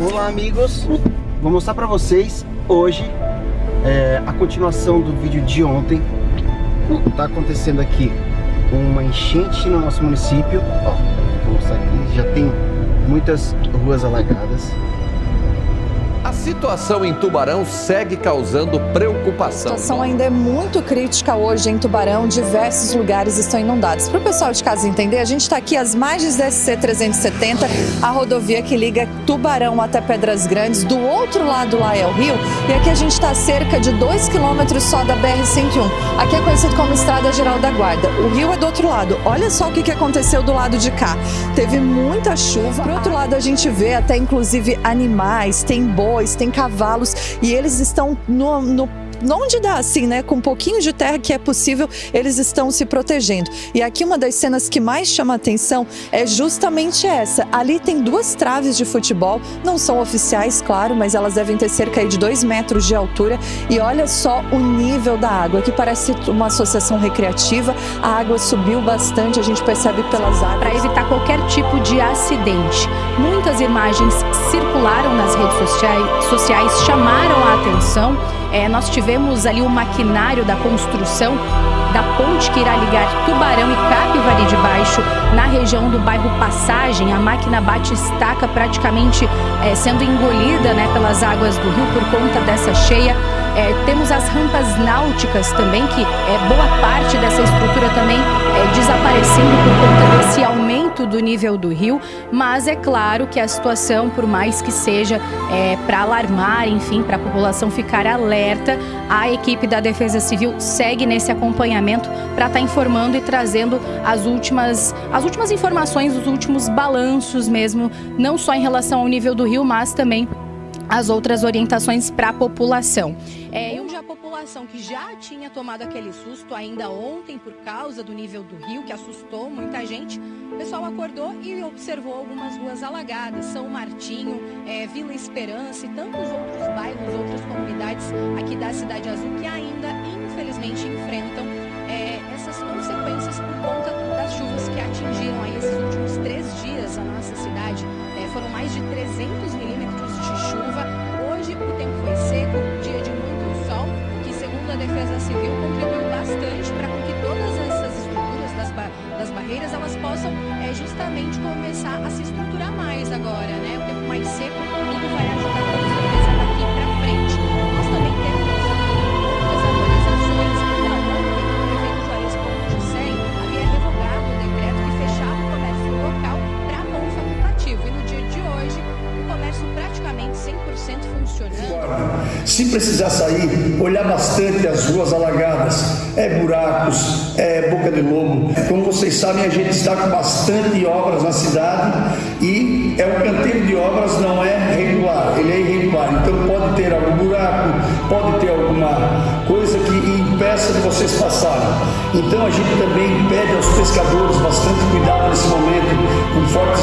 Olá amigos, vou mostrar para vocês hoje é, a continuação do vídeo de ontem. Tá acontecendo aqui uma enchente no nosso município. Ó, vou mostrar aqui, já tem muitas ruas alagadas a situação em Tubarão segue causando preocupação. A situação ainda é muito crítica hoje em Tubarão, diversos lugares estão inundados. Para o pessoal de casa entender, a gente está aqui às margens da SC-370, a rodovia que liga Tubarão até Pedras Grandes, do outro lado lá é o rio, e aqui a gente está cerca de 2 quilômetros só da BR-101. Aqui é conhecido como Estrada Geral da Guarda. O rio é do outro lado. Olha só o que, que aconteceu do lado de cá. Teve muita chuva. Pro outro lado a gente vê até inclusive animais, tem bois, bois, tem cavalos e eles estão no, no onde dá assim, né, com um pouquinho de terra que é possível, eles estão se protegendo. E aqui uma das cenas que mais chama atenção é justamente essa. Ali tem duas traves de futebol, não são oficiais, claro, mas elas devem ter cerca de dois metros de altura. E olha só o nível da água, que parece uma associação recreativa. A água subiu bastante, a gente percebe pelas águas. Para evitar qualquer tipo de acidente. Muitas imagens circularam nas redes sociais, sociais chamaram a atenção. É, nós tivemos ali o maquinário da construção da ponte que irá ligar Tubarão e Capivari de Baixo na região do bairro Passagem. A máquina bate estaca praticamente é, sendo engolida né, pelas águas do rio por conta dessa cheia. É, temos as rampas náuticas também, que é, boa parte dessa estrutura também é, desaparecendo por conta desse aumento do nível do rio, mas é claro que a situação, por mais que seja é, para alarmar, enfim, para a população ficar alerta, a equipe da Defesa Civil segue nesse acompanhamento para estar tá informando e trazendo as últimas, as últimas informações, os últimos balanços mesmo, não só em relação ao nível do rio, mas também as outras orientações para a população. É, onde a população que já tinha tomado aquele susto ainda ontem por causa do nível do rio, que assustou muita gente, o pessoal acordou e observou algumas ruas alagadas, São Martinho, é, Vila Esperança e tantos outros bairros, outras comunidades aqui da Cidade Azul que ainda, infelizmente, enfrentam é, essas consequências por conta das chuvas que atingiram aí esses últimos três dias a nossa cidade. É, foram mais de 300 milímetros de chuva. Hoje o tempo foi seco, dia de muito sol, que segundo a Defesa Civil contribuiu bastante para que todas essas estruturas das, ba das barreiras elas possam é, justamente começar a se estruturar mais agora, né? O tempo mais seco, funcionando. Se precisar sair, olhar bastante as ruas alagadas, é buracos, é boca de lobo. Como vocês sabem, a gente está com bastante obras na cidade e é o canteiro de obras não é regular, ele é irregular. Então pode ter algum buraco, pode ter alguma coisa que impeça de vocês passarem. Então a gente também pede aos pescadores bastante cuidado nesse momento, com fortes